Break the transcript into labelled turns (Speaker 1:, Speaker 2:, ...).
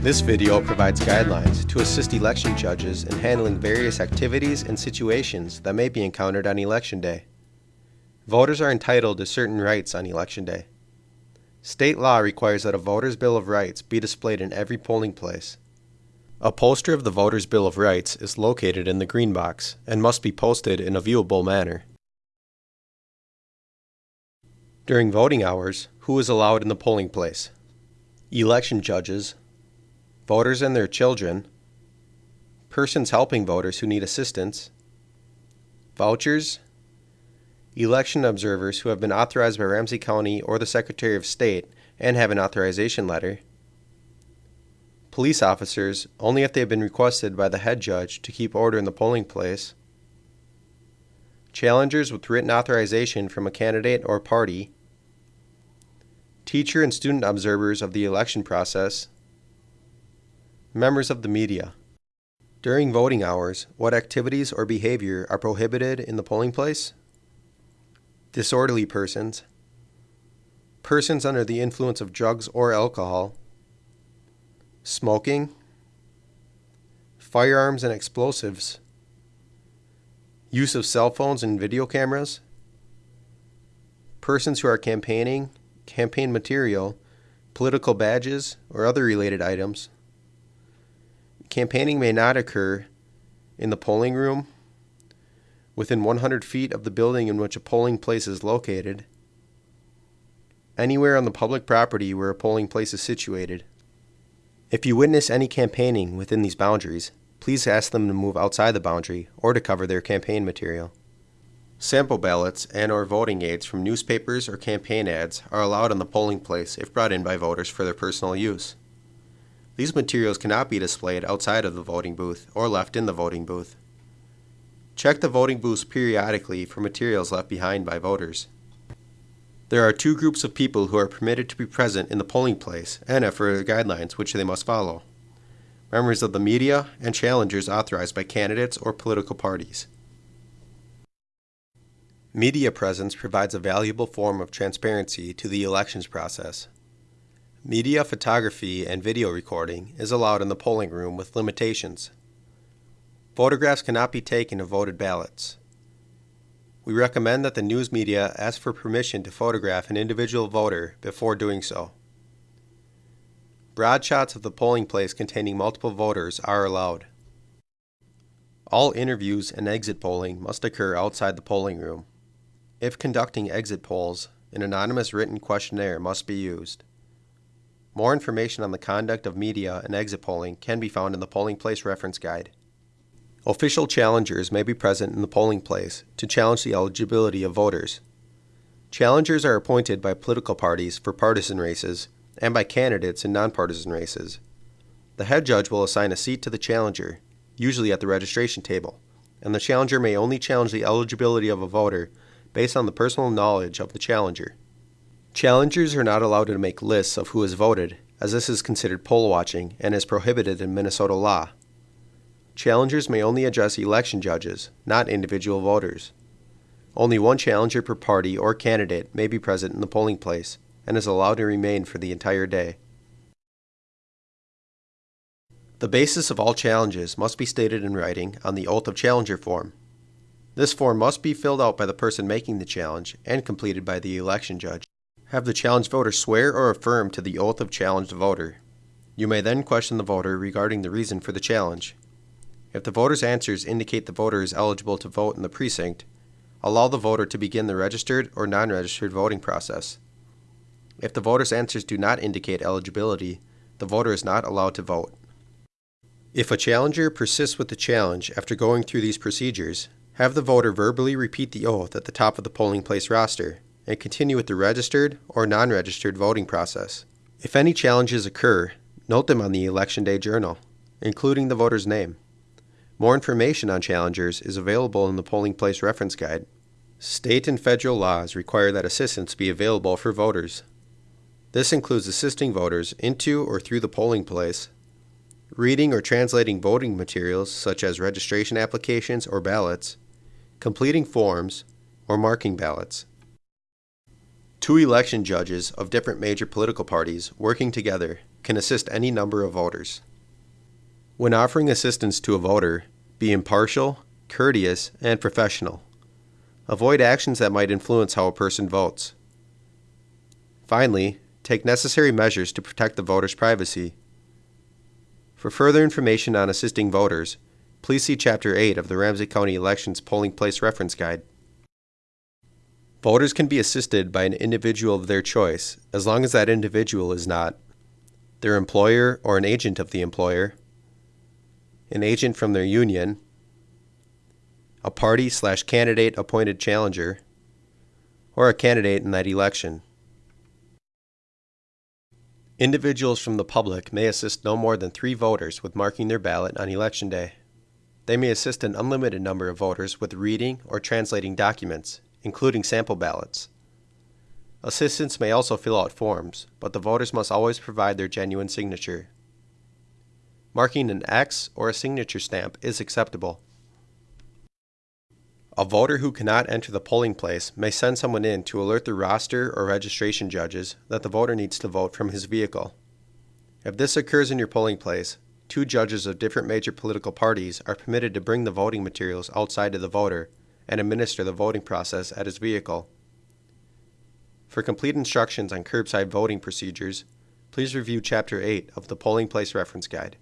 Speaker 1: This video provides guidelines to assist election judges in handling various activities and situations that may be encountered on election day. Voters are entitled to certain rights on election day. State law requires that a voter's Bill of Rights be displayed in every polling place. A poster of the voter's Bill of Rights is located in the green box and must be posted in a viewable manner. During voting hours, who is allowed in the polling place? Election judges, voters and their children, persons helping voters who need assistance, vouchers, election observers who have been authorized by Ramsey County or the Secretary of State and have an authorization letter, police officers only if they have been requested by the head judge to keep order in the polling place, challengers with written authorization from a candidate or party, teacher and student observers of the election process, members of the media. During voting hours, what activities or behavior are prohibited in the polling place? Disorderly persons, persons under the influence of drugs or alcohol, smoking, firearms and explosives, use of cell phones and video cameras, persons who are campaigning, campaign material, political badges, or other related items. Campaigning may not occur in the polling room, within 100 feet of the building in which a polling place is located, anywhere on the public property where a polling place is situated. If you witness any campaigning within these boundaries, please ask them to move outside the boundary or to cover their campaign material. Sample ballots and or voting aids from newspapers or campaign ads are allowed in the polling place if brought in by voters for their personal use. These materials cannot be displayed outside of the voting booth or left in the voting booth. Check the voting booths periodically for materials left behind by voters. There are two groups of people who are permitted to be present in the polling place and have further guidelines which they must follow. Members of the media and challengers authorized by candidates or political parties. Media presence provides a valuable form of transparency to the elections process. Media photography and video recording is allowed in the polling room with limitations. Photographs cannot be taken of voted ballots. We recommend that the news media ask for permission to photograph an individual voter before doing so. Broad shots of the polling place containing multiple voters are allowed. All interviews and exit polling must occur outside the polling room. If conducting exit polls, an anonymous written questionnaire must be used. More information on the conduct of media and exit polling can be found in the Polling Place Reference Guide. Official challengers may be present in the polling place to challenge the eligibility of voters. Challengers are appointed by political parties for partisan races and by candidates in nonpartisan races. The head judge will assign a seat to the challenger, usually at the registration table, and the challenger may only challenge the eligibility of a voter based on the personal knowledge of the challenger. Challengers are not allowed to make lists of who has voted, as this is considered poll watching and is prohibited in Minnesota law. Challengers may only address election judges, not individual voters. Only one challenger per party or candidate may be present in the polling place and is allowed to remain for the entire day. The basis of all challenges must be stated in writing on the Oath of Challenger form. This form must be filled out by the person making the challenge and completed by the election judge. Have the challenged voter swear or affirm to the Oath of Challenged Voter. You may then question the voter regarding the reason for the challenge. If the voter's answers indicate the voter is eligible to vote in the precinct, allow the voter to begin the registered or non-registered voting process. If the voter's answers do not indicate eligibility, the voter is not allowed to vote. If a challenger persists with the challenge after going through these procedures, have the voter verbally repeat the oath at the top of the polling place roster and continue with the registered or non-registered voting process. If any challenges occur, note them on the Election Day Journal, including the voter's name. More information on challengers is available in the Polling Place Reference Guide. State and federal laws require that assistance be available for voters. This includes assisting voters into or through the polling place, reading or translating voting materials such as registration applications or ballots, completing forms, or marking ballots. Two election judges of different major political parties working together can assist any number of voters. When offering assistance to a voter, be impartial, courteous, and professional. Avoid actions that might influence how a person votes. Finally, take necessary measures to protect the voter's privacy. For further information on assisting voters, please see Chapter 8 of the Ramsey County Elections Polling Place Reference Guide. Voters can be assisted by an individual of their choice as long as that individual is not their employer or an agent of the employer, an agent from their union, a party slash candidate appointed challenger, or a candidate in that election. Individuals from the public may assist no more than three voters with marking their ballot on election day. They may assist an unlimited number of voters with reading or translating documents, including sample ballots. Assistants may also fill out forms, but the voters must always provide their genuine signature. Marking an X or a signature stamp is acceptable. A voter who cannot enter the polling place may send someone in to alert the roster or registration judges that the voter needs to vote from his vehicle. If this occurs in your polling place, two judges of different major political parties are permitted to bring the voting materials outside to the voter and administer the voting process at his vehicle. For complete instructions on curbside voting procedures, please review Chapter 8 of the Polling Place Reference Guide.